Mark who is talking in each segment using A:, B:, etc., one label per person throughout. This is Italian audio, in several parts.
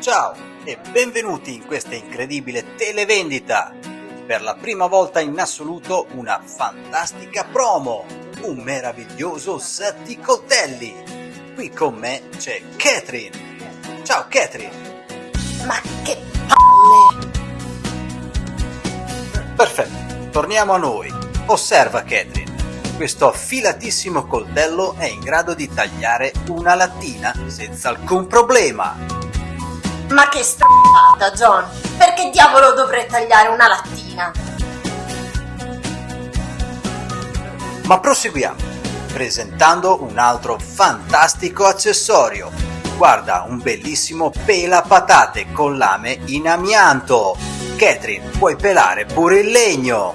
A: Ciao e benvenuti in questa incredibile televendita! Per la prima volta in assoluto una fantastica promo! Un meraviglioso set di coltelli! Qui con me c'è Catherine! Ciao Catherine!
B: Ma che palle!
A: Perfetto, torniamo a noi. Osserva Catherine. Questo affilatissimo coltello è in grado di tagliare una lattina senza alcun problema.
B: Ma che stronzata, John! Perché diavolo dovrei tagliare una lattina?
A: Ma proseguiamo, presentando un altro fantastico accessorio. Guarda, un bellissimo pela patate con lame in amianto. Catherine, puoi pelare pure il legno.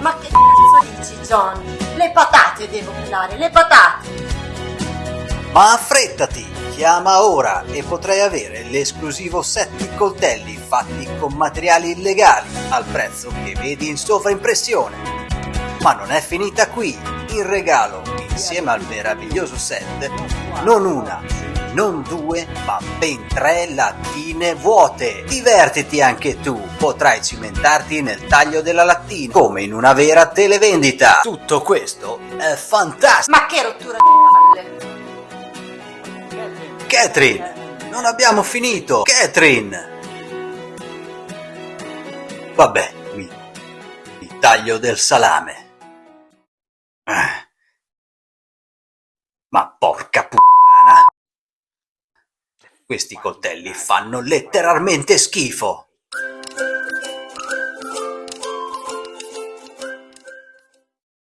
B: Ma che cazzo dici, John? Le patate devo pelare, le patate!
A: Ma affrettati, chiama ora e potrai avere l'esclusivo set di coltelli fatti con materiali illegali al prezzo che vedi in sovraimpressione. Ma non è finita qui, in regalo, insieme al meraviglioso set, non una, non due, ma ben tre lattine vuote. Divertiti anche tu, potrai cimentarti nel taglio della lattina, come in una vera televendita. Tutto questo è fantastico.
B: Ma che rottura di palle!
A: Catherine, non abbiamo finito. Catherine. Vabbè, mi, mi taglio del salame. Ah. Ma porca puttana. Questi coltelli fanno letteralmente schifo.